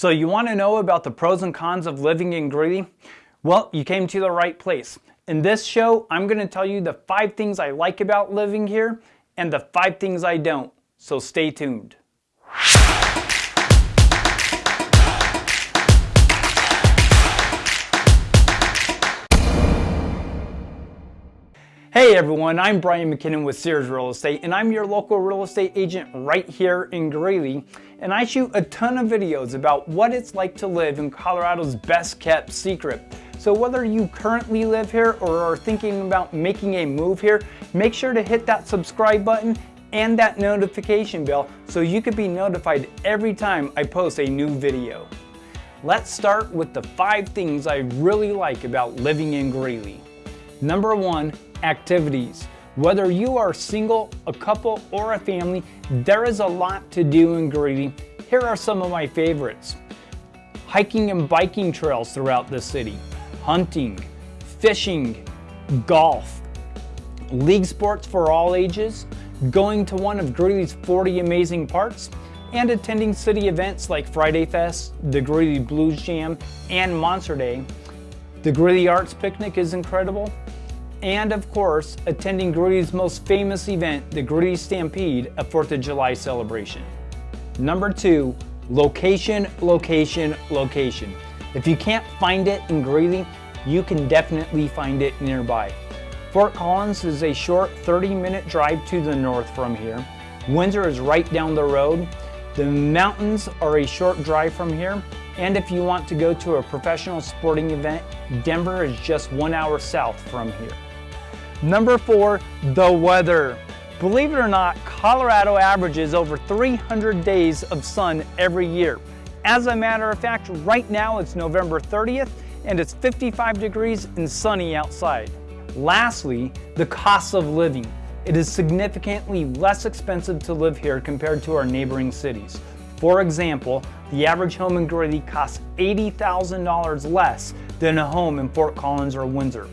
So you want to know about the pros and cons of living in Greeley? Well, you came to the right place. In this show, I'm going to tell you the five things I like about living here and the five things I don't. So stay tuned. Hey everyone, I'm Brian McKinnon with Sears Real Estate and I'm your local real estate agent right here in Greeley and I shoot a ton of videos about what it's like to live in Colorado's best kept secret. So whether you currently live here or are thinking about making a move here, make sure to hit that subscribe button and that notification bell so you can be notified every time I post a new video. Let's start with the five things I really like about living in Greeley. Number one, activities. Whether you are single, a couple, or a family, there is a lot to do in Greeley. Here are some of my favorites. Hiking and biking trails throughout the city, hunting, fishing, golf, league sports for all ages, going to one of Greeley's 40 amazing parks, and attending city events like Friday Fest, the Greeley Blues Jam, and Monster Day. The Greeley Arts Picnic is incredible, and of course, attending Greeley's most famous event, the Greeley Stampede, a 4th of July celebration. Number two, location, location, location. If you can't find it in Greeley, you can definitely find it nearby. Fort Collins is a short 30 minute drive to the north from here. Windsor is right down the road. The mountains are a short drive from here. And if you want to go to a professional sporting event, Denver is just one hour south from here. Number four, the weather. Believe it or not, Colorado averages over 300 days of sun every year. As a matter of fact, right now it's November 30th and it's 55 degrees and sunny outside. Lastly, the cost of living. It is significantly less expensive to live here compared to our neighboring cities. For example, the average home in Greeley costs $80,000 less than a home in Fort Collins or Windsor.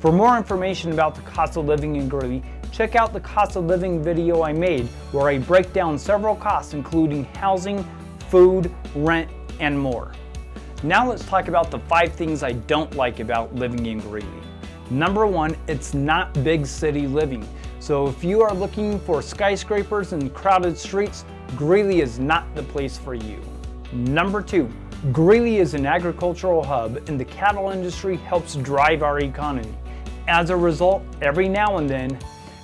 For more information about the cost of living in Greeley, check out the cost of living video I made where I break down several costs including housing, food, rent, and more. Now let's talk about the five things I don't like about living in Greeley. Number one, it's not big city living. So if you are looking for skyscrapers and crowded streets, Greeley is not the place for you. Number two, Greeley is an agricultural hub and the cattle industry helps drive our economy. As a result, every now and then,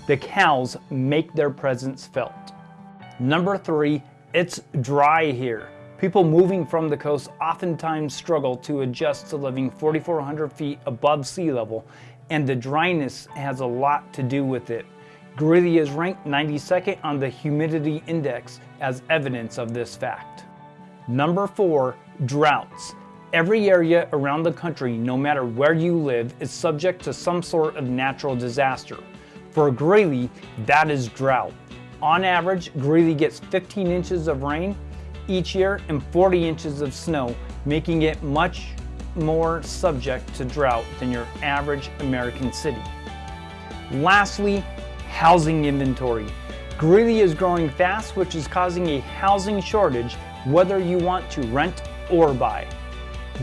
the cows make their presence felt. Number three, it's dry here. People moving from the coast oftentimes struggle to adjust to living 4,400 feet above sea level, and the dryness has a lot to do with it. Greeley is ranked 92nd on the humidity index as evidence of this fact. Number four, droughts. Every area around the country, no matter where you live, is subject to some sort of natural disaster. For Greeley, that is drought. On average, Greeley gets 15 inches of rain each year and 40 inches of snow, making it much more subject to drought than your average American city. Lastly, housing inventory. Greeley is growing fast, which is causing a housing shortage, whether you want to rent or buy.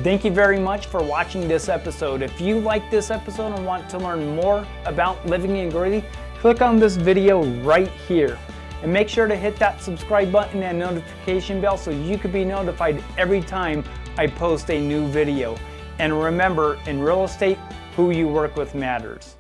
Thank you very much for watching this episode. If you like this episode and want to learn more about living in Greeley, click on this video right here. And make sure to hit that subscribe button and notification bell so you can be notified every time I post a new video. And remember, in real estate, who you work with matters.